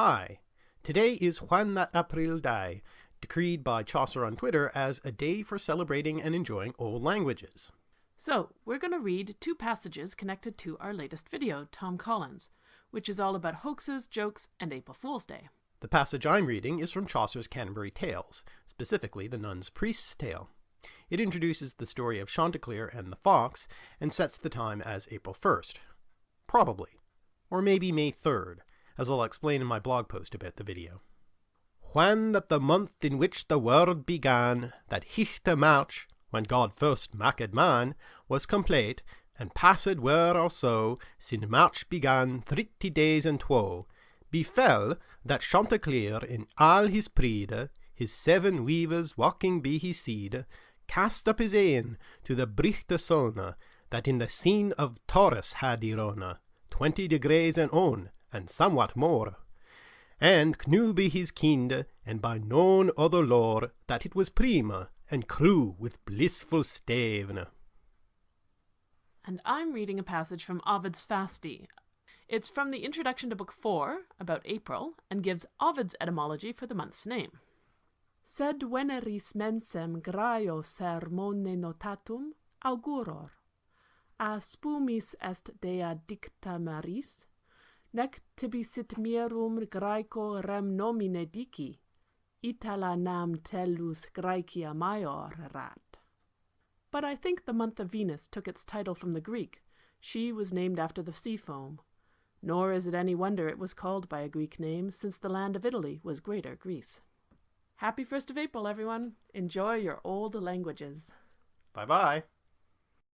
Hi, today is Whan that April Day, decreed by Chaucer on Twitter as a day for celebrating and enjoying old languages. So, we're going to read two passages connected to our latest video, Tom Collins, which is all about hoaxes, jokes, and April Fool's Day. The passage I'm reading is from Chaucer's Canterbury Tales, specifically the Nun's Priest's Tale. It introduces the story of Chanticleer and the fox and sets the time as April 1st. Probably. Or maybe May 3rd, as I'll explain in my blog post about the video. When that the month in which the world began, that hichte March, when God first maked man, was complete, and passed were or so, sin March began thirty days and two, befell that Chanticleer in all his pride, his seven weavers walking by his side, cast up his e'en to the brichte sone, that in the scene of Taurus had Irona, twenty degrees and on, and somewhat more. And knew by his kind, and by known other lore, that it was prima, and crew with blissful stavene. And I'm reading a passage from Ovid's Fasti. It's from the introduction to Book 4, about April, and gives Ovid's etymology for the month's name. Sed veneris mensem graio sermone notatum auguror. A spumis est dea dicta maris, nec tibi sit mirum Graeco rem nomine dici, Itala nam tellus Graecia maior rat. But I think the month of Venus took its title from the Greek. She was named after the sea foam. Nor is it any wonder it was called by a Greek name, since the land of Italy was Greater Greece. Happy 1st of April, everyone! Enjoy your old languages. Bye bye.